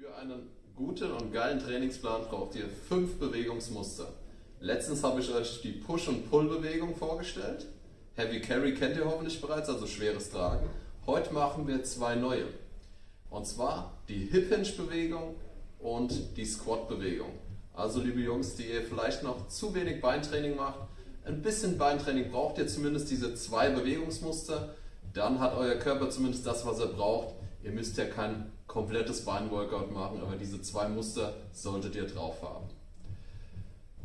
Für einen guten und geilen Trainingsplan braucht ihr fünf Bewegungsmuster. Letztens habe ich euch die Push- und Pull-Bewegung vorgestellt. Heavy Carry kennt ihr hoffentlich bereits, also schweres Tragen. Heute machen wir zwei neue. Und zwar die Hip Hinge Bewegung und die Squat Bewegung. Also liebe Jungs, die ihr vielleicht noch zu wenig Beintraining macht, ein bisschen Beintraining braucht ihr zumindest diese zwei Bewegungsmuster. Dann hat euer Körper zumindest das, was er braucht. Ihr müsst ja kein komplettes Beinworkout machen, aber diese zwei Muster solltet ihr drauf haben.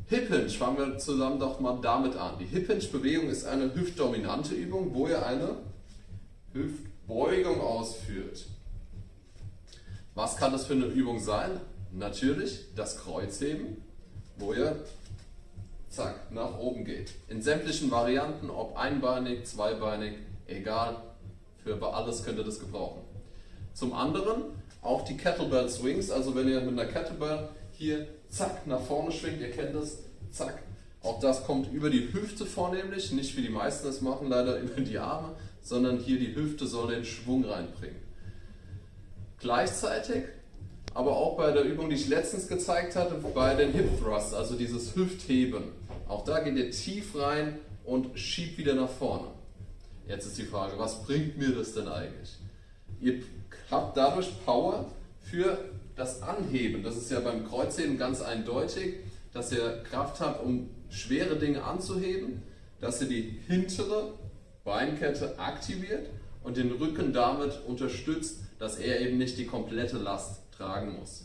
Hip Hinge, fangen wir zusammen doch mal damit an. Die Hip Hinge Bewegung ist eine hüftdominante Übung, wo ihr eine Hüftbeugung ausführt. Was kann das für eine Übung sein? Natürlich das Kreuzheben, wo ihr zack, nach oben geht. In sämtlichen Varianten, ob einbeinig, zweibeinig, egal, für alles könnt ihr das gebrauchen. Zum anderen auch die Kettlebell Swings, also wenn ihr mit einer Kettlebell hier zack nach vorne schwingt, ihr kennt das, zack, auch das kommt über die Hüfte vornehmlich, nicht wie die meisten es machen, leider über die Arme, sondern hier die Hüfte soll den Schwung reinbringen. Gleichzeitig, aber auch bei der Übung, die ich letztens gezeigt hatte, bei den Hip Thrusts, also dieses Hüftheben, auch da geht ihr tief rein und schiebt wieder nach vorne. Jetzt ist die Frage, was bringt mir das denn eigentlich? Ihr habt dadurch Power für das Anheben. Das ist ja beim Kreuzheben ganz eindeutig, dass ihr Kraft habt, um schwere Dinge anzuheben, dass ihr die hintere Beinkette aktiviert und den Rücken damit unterstützt, dass er eben nicht die komplette Last tragen muss.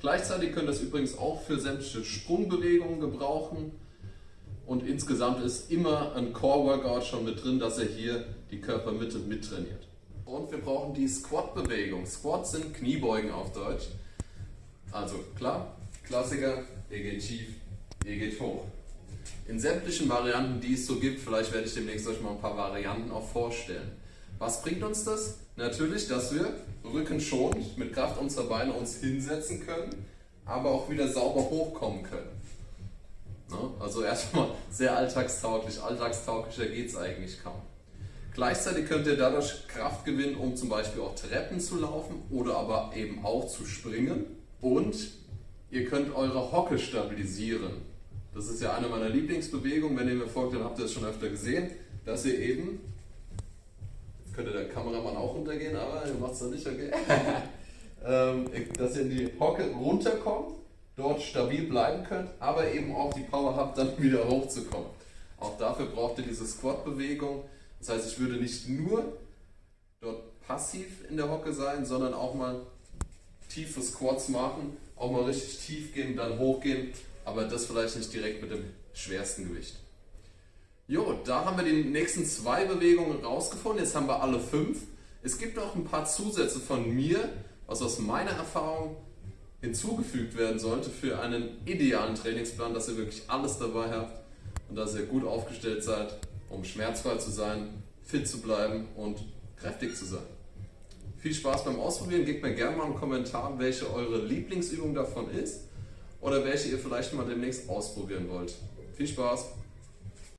Gleichzeitig könnt ihr es übrigens auch für sämtliche Sprungbewegungen gebrauchen. Und insgesamt ist immer ein Core-Workout schon mit drin, dass er hier die Körpermitte mittrainiert. Und wir brauchen die Squat-Bewegung. Squats sind Kniebeugen auf Deutsch. Also klar, Klassiker, ihr geht tief, ihr geht hoch. In sämtlichen Varianten, die es so gibt, vielleicht werde ich demnächst euch mal ein paar Varianten auch vorstellen. Was bringt uns das? Natürlich, dass wir rückenschonend mit Kraft unserer Beine uns hinsetzen können, aber auch wieder sauber hochkommen können. Ne? Also erstmal sehr alltagstauglich, alltagstauglicher geht es eigentlich kaum. Gleichzeitig könnt ihr dadurch Kraft gewinnen, um zum Beispiel auch Treppen zu laufen oder aber eben auch zu springen. Und ihr könnt eure Hocke stabilisieren. Das ist ja eine meiner Lieblingsbewegungen. Wenn ihr mir folgt, dann habt ihr es schon öfter gesehen, dass ihr eben, jetzt könnte der Kameramann auch runtergehen, aber ihr macht es nicht, okay? Ähm, dass ihr in die Hocke runterkommt dort stabil bleiben könnt, aber eben auch die Power habt, dann wieder hochzukommen. Auch dafür braucht ihr diese Squat-Bewegung. Das heißt, ich würde nicht nur dort passiv in der Hocke sein, sondern auch mal tiefe Squats machen, auch mal richtig tief gehen, dann hochgehen, aber das vielleicht nicht direkt mit dem schwersten Gewicht. Jo, da haben wir die nächsten zwei Bewegungen rausgefunden. Jetzt haben wir alle fünf. Es gibt auch ein paar Zusätze von mir, was aus meiner Erfahrung hinzugefügt werden sollte für einen idealen Trainingsplan, dass ihr wirklich alles dabei habt und dass ihr gut aufgestellt seid, um schmerzfrei zu sein, fit zu bleiben und kräftig zu sein. Viel Spaß beim Ausprobieren. Gebt mir gerne mal einen Kommentar, welche eure Lieblingsübung davon ist oder welche ihr vielleicht mal demnächst ausprobieren wollt. Viel Spaß!